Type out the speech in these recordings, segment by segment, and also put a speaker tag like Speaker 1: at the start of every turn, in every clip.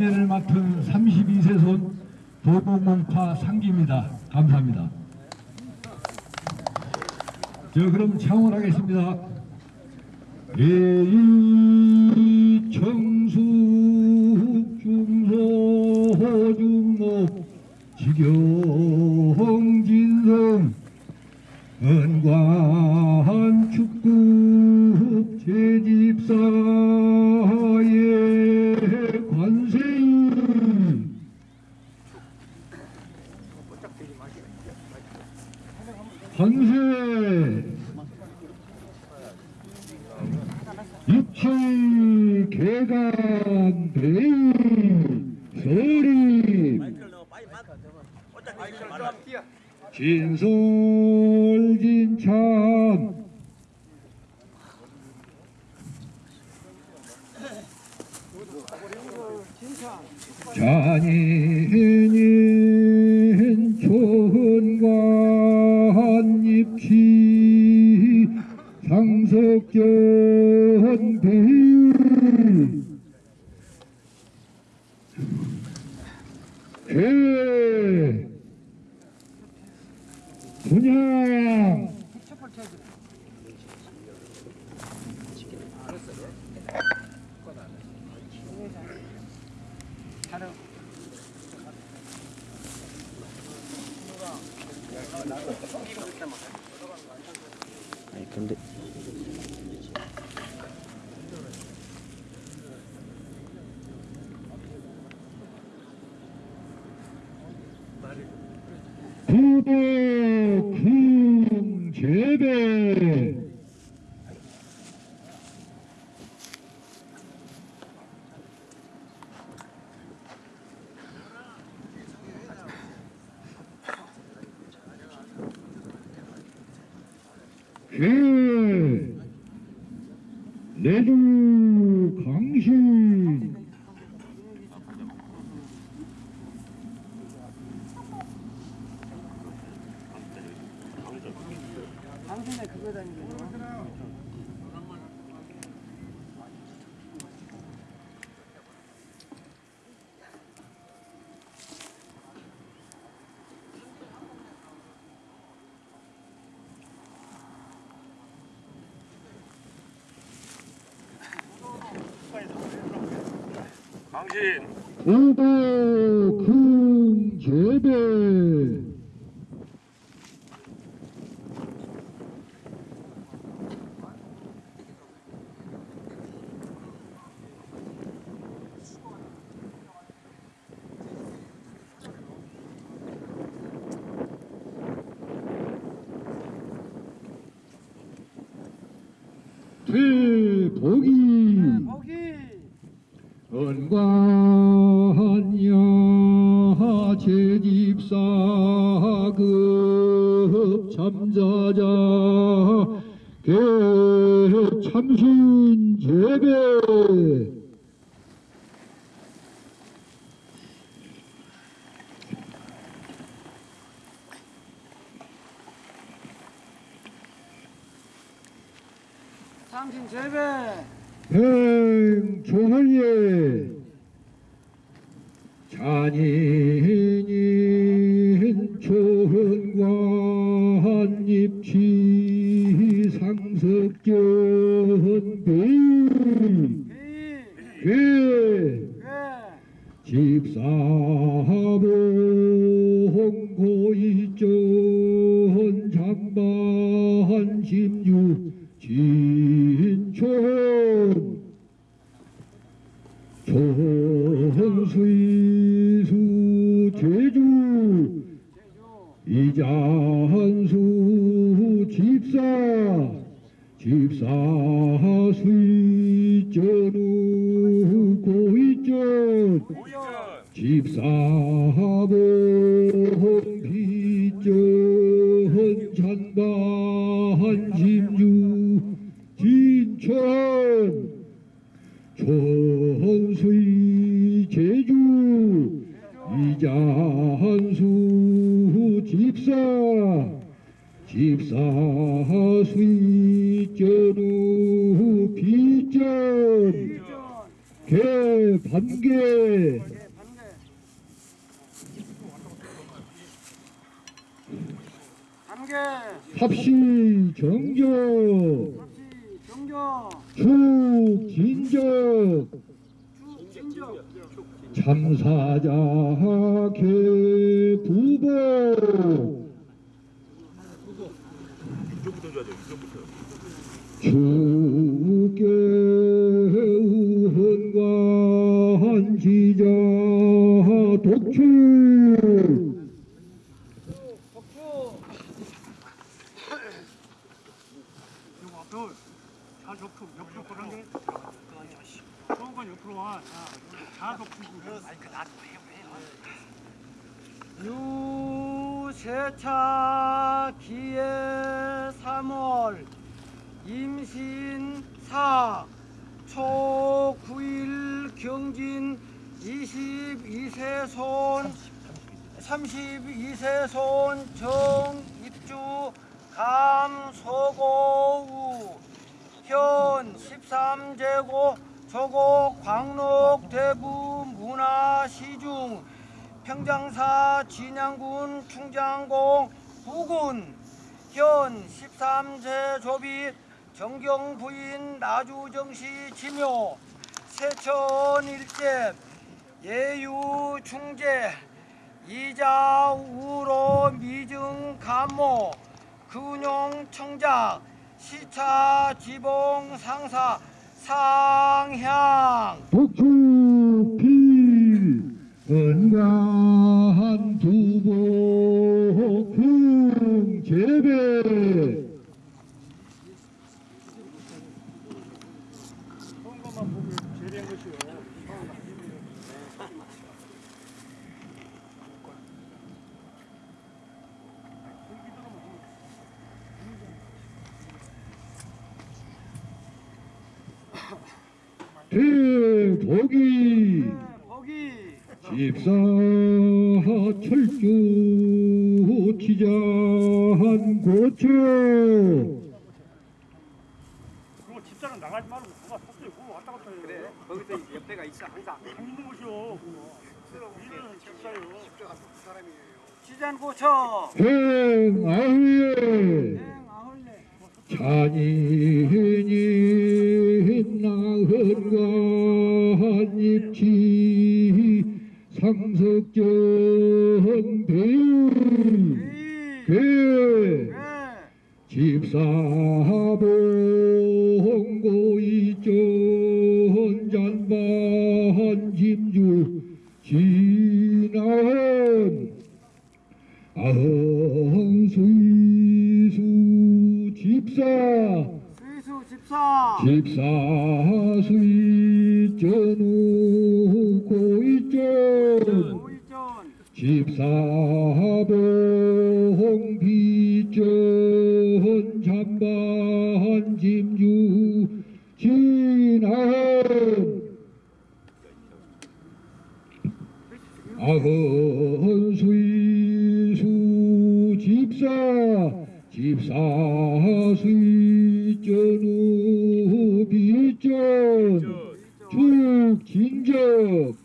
Speaker 1: 인연을 맡은 32세 손 도봉몽파 상기입니다. 감사합니다. 저 그럼 창원하겠습니다. 대이 청수 중소 중목 지경진성 은관 축구 제집사의 관세음 관세 입치 개간 대의 서림 진솔진참. 잔인 분양
Speaker 2: 아니 근데
Speaker 1: 구도 baby.
Speaker 3: 당신.
Speaker 1: 구도 궁제배 대복이
Speaker 3: 당신 재배.
Speaker 1: 행조하예 잔인인 초흥관 입치 상석전 배의
Speaker 3: 이괴왜
Speaker 1: 집사봉 고이전 총수이수 제주 이장수 집사 집사 수이전우 고이전 집사봉 비 수이 전우 비전 개 반개. 합시 정적
Speaker 3: 합시 정겨.
Speaker 1: 축 진적
Speaker 3: 쭉 진정.
Speaker 1: 참사자 개 부보
Speaker 2: 이쪽부터.
Speaker 1: 주께 의헌관 지자 독출
Speaker 3: 유세차 기해 3월 임신 4 초 9일 경진 22세 손 32세 손 정입주 감소고우 현 13제고 조곡 광록 대구 문화시중 평장사 진양군 충장공 부군 현 13세 조비 정경 부인 나주정시 지묘 세천 일제 예유 중재 이자 우로 미증 감모 근용 청작 시차 지봉 상사 상향.
Speaker 1: 필 은가 재배 대복이
Speaker 3: 거기.
Speaker 1: 집사 철주 지자 한 고처
Speaker 4: 그거 집사람 나가지 말고 누가 속도에 그거 왔다 갔다 해요. 그래
Speaker 3: 거기서 옆에가 있어 항상.
Speaker 4: 강 있는 그거 일은 집사요.
Speaker 3: 시잔고쳐.
Speaker 1: 행아후에.
Speaker 3: 아홀레
Speaker 1: 잔인이 나흔간 입지 상석전 배우 그
Speaker 3: 네.
Speaker 1: 집사봉고이전 잔반 짐주 진한 아흥수이수 집사.
Speaker 3: 수이수 집사.
Speaker 1: 집사 수이전우 고이전 집사봉 비전 잠반 짐주 진한 아흔 수이수 집사 집사 수이전우 비전 축 진적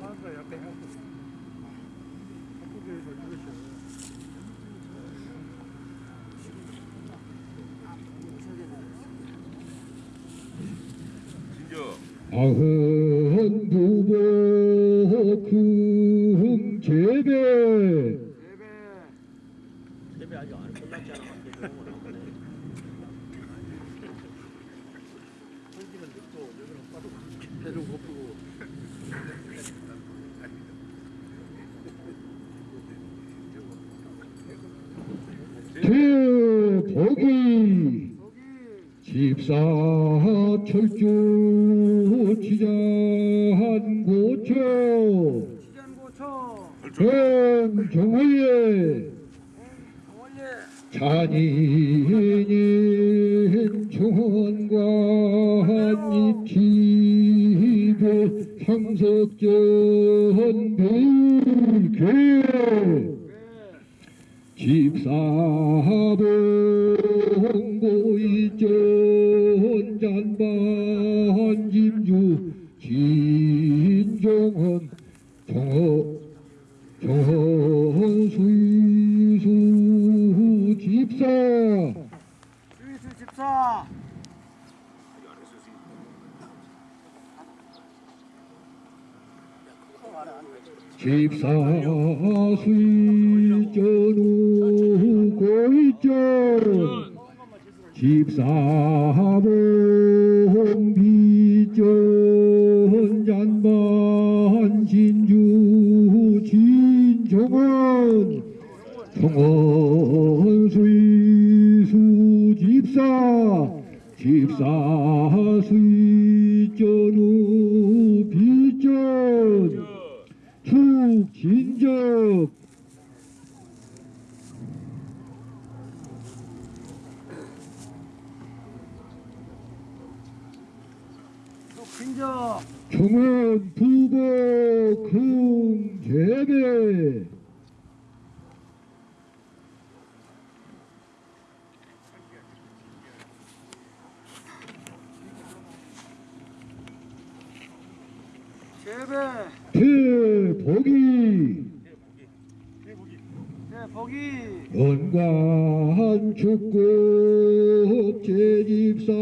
Speaker 4: 하나가 옆에 하고 한국에서 이것이요
Speaker 1: 부보 궁재배
Speaker 3: 예배
Speaker 2: 세배 아직 안 여기는 빠르고 배도.
Speaker 1: 대복이
Speaker 3: 거기
Speaker 1: 집사 철주 잔인인 총원관 입지배 상석전 배울계 집사봉고 이전 잔반 김주 진종헌 정허 정헌 집사 수이전우 고이전 집사봉 비전 잔반 진주 진종원 정원 수이수 집사 집사 수이전우 비전 축진적
Speaker 3: 또 근저
Speaker 1: 정원 부보 금제배
Speaker 3: 재배
Speaker 1: 대복이
Speaker 3: 네
Speaker 1: 원관 축국 제집사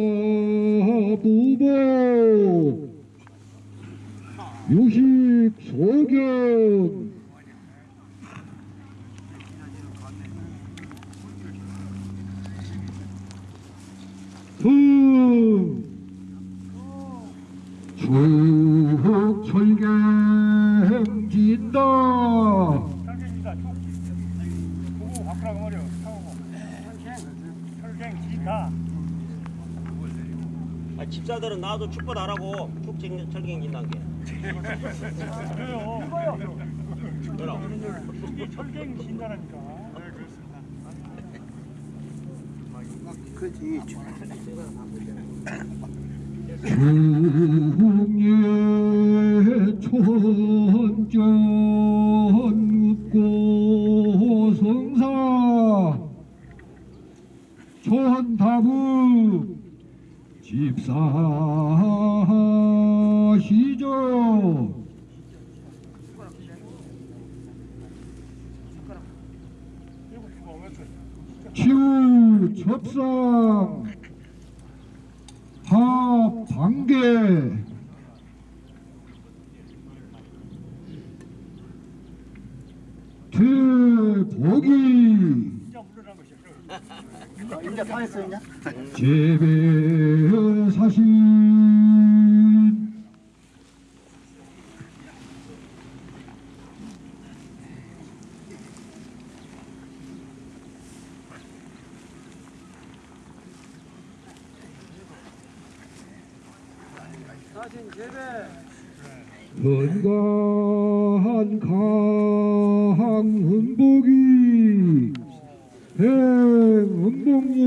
Speaker 1: 부보. 유식 소경 흠 축철경 진다
Speaker 4: 철갱이다 쭉 보고 바꾸라고 말이야 타고 철갱 진다
Speaker 5: 아, 집사들은 나도 하고 축 쟁- 철경 진단 게.
Speaker 4: 그래요.
Speaker 5: 그럼.
Speaker 4: 이게 철갱 진다라니까. 네 그렇습니다.
Speaker 2: 그지?
Speaker 1: 중예 촌전 웃고 성사 촌다부
Speaker 4: 오면서
Speaker 1: 치우 접상
Speaker 4: 진짜 물러난 것
Speaker 2: 이제 다 했어 이제
Speaker 1: 재배 사신
Speaker 3: 사신 재배.
Speaker 1: 건강한 강흥복이 행흥복예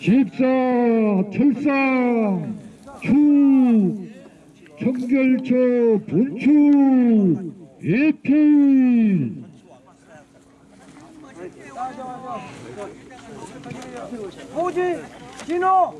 Speaker 1: 집사 철상 축 청결처 본축 예필
Speaker 3: 호지 진호